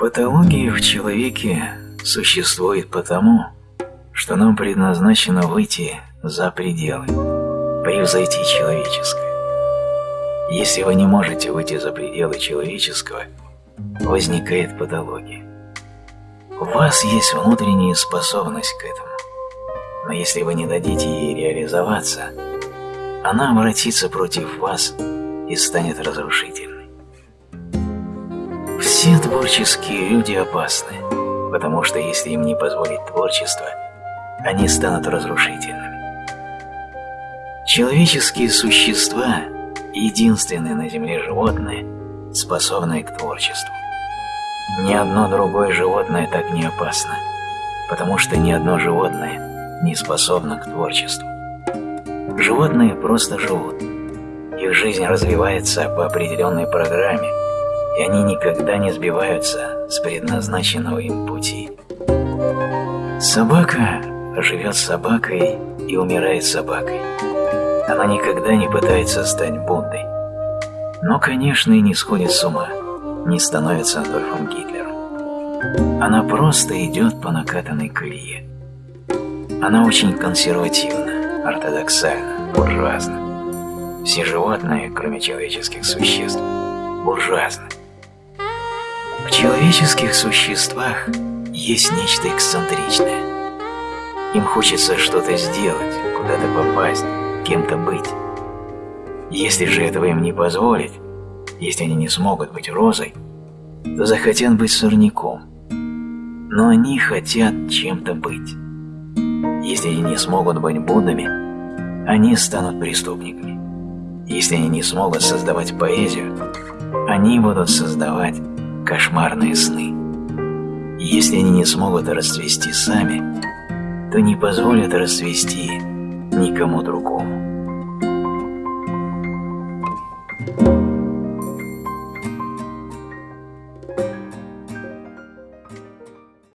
Патология в человеке существует потому, что нам предназначено выйти за пределы, превзойти человеческое. Если вы не можете выйти за пределы человеческого, возникает патология. У вас есть внутренняя способность к этому, но если вы не дадите ей реализоваться, она обратится против вас и станет разрушительной. Все творческие люди опасны, потому что если им не позволить творчество, они станут разрушительными. Человеческие существа – единственные на Земле животные, способные к творчеству. Ни одно другое животное так не опасно, потому что ни одно животное не способно к творчеству. Животные просто живут. Их жизнь развивается по определенной программе, и они никогда не сбиваются с предназначенного им пути. Собака живет собакой и умирает собакой. Она никогда не пытается стать Буддой. Но, конечно, и не сходит с ума, не становится Адольфом Гитлером. Она просто идет по накатанной колее. Она очень консервативна, ортодоксальна, буржуазна. Все животные, кроме человеческих существ, буржуазны. В человеческих существах есть нечто эксцентричное. Им хочется что-то сделать, куда-то попасть, кем-то быть. Если же этого им не позволить, если они не смогут быть розой, то захотят быть сорняком. Но они хотят чем-то быть. Если они не смогут быть Буддами, они станут преступниками. Если они не смогут создавать поэзию, они будут создавать кошмарные сны. И если они не смогут расцвести сами, то не позволят расцвести никому другому.